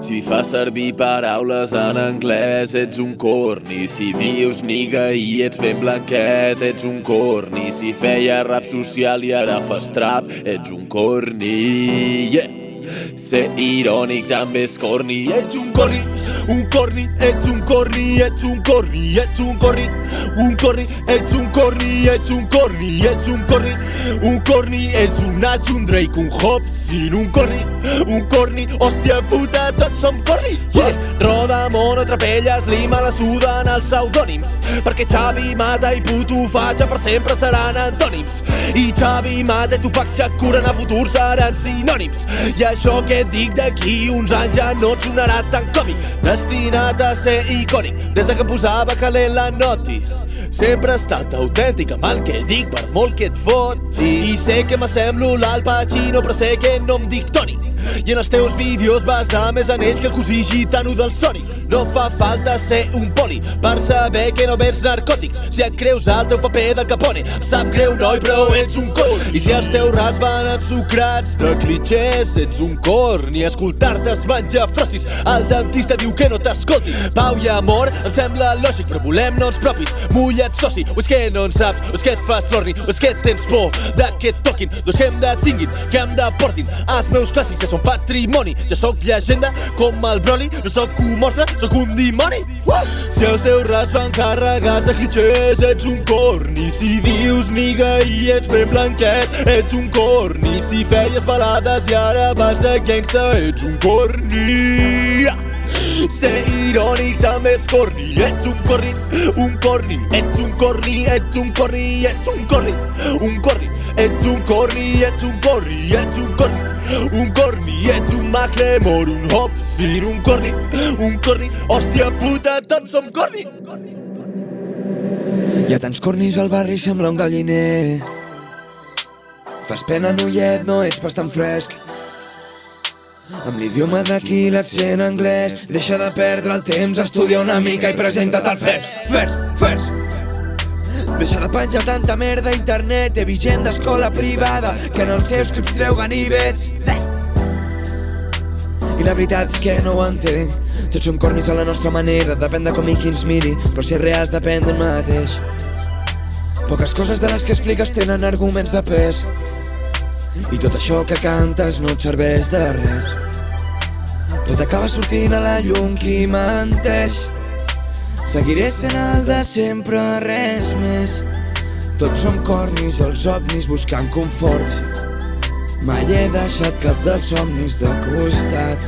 Si fa servir paraules en anglès, ets un corni. Si dius niga i ets ben blanquet, ets un corni. Si feia rap social i ara fas trap, ets un corni. Yeah. Ser irònic també és corni. Ets un corni, un corni, ets un corni, ets un corni, ets un corni, un corni, ets un corni, ets un corni, ets un corni, un corni, ets un Nach, un Drake, un Hobson, un corni, un corni, hòstia puta, tots som corni. Yeah. Roda, mono, trapelles, lima, la suden els pseudònims, perquè Xavi, Mata i Puto Fatxa per sempre seran antònims. I Xavi, Mata i Tupac Shakur en el futur seran sinònims. I això que dic d'aquí uns anys ja no et sonarà tan còmic, destinat a ser icònic, des de que em posava calent la noti. Sempre he estat autèntic amb el que dic per molt que et foti I sé que m'assemblo l'Al Pacino però sé que no em dic Toni i en els teus vídeos vas a més anells que el cosí gitano del Sonic. No fa falta ser un poli per saber que no vens narcòtics. Si et creus al teu paper del Capone, em sap greu, noi, però ets un cor. I si els teus rats van ensucrats de clichés, ets un corn. I escoltar-te es menja frostis. El dentista diu que no t'escolti. Pau i amor em sembla lògic, però volem noms propis. Mullat soci, o és que no en saps, o és que et fas florni, o és que tens por de que et toquin. Doncs que em detinguin, que em deportin. Els meus clàssics ja són patrimoni. Ja sóc llegenda com el Broly, no sóc un monstre, sóc un dimoni. Uh! Si els teus rats van carregats de clichés, ets un corni. Si dius niga i ets ben blanquet, ets un corni. Si feies balades i ara vas de gangsta, ets un corni. Ser irònic també és corni, ets un corni, un corni, ets un corni, ets un corni, ets un corni, un corni, ets un corni, ets un corni, ets un corni, un corni, ets un Macklemore, un Hobson, un corni, un corni, hòstia puta, tots som corni. Hi ha tants cornis al barri, sembla un galliner. Fas pena, noiet, no ets pas tan fresc. Amb l'idioma d'aquí, l'accent anglès, deixa de perdre el temps, estudia una mica i presenta't al FES, FES, FES. Deixa de penjar tanta merda a internet, he vist gent d'escola privada que en els seus clips treu ganivets. I la veritat és que no ho entenc. Tots som cornis a la nostra manera, depèn de com i qui ens miri, però ser reals depèn del mateix. Poques coses de les que expliques tenen arguments de pes. I tot això que cantes no et serveix de res. Tot acaba sortint a la llum qui menteix. Seguiré sent el de sempre, res més. Tots som cornis, els ovnis buscant conforts. Mai he deixat cap dels somnis de costat.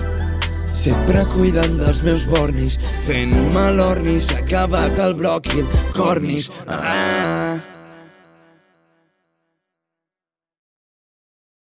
Sempre cuidant dels meus bornis, fent-me l'orni, s'ha acabat el el cornis. Ah!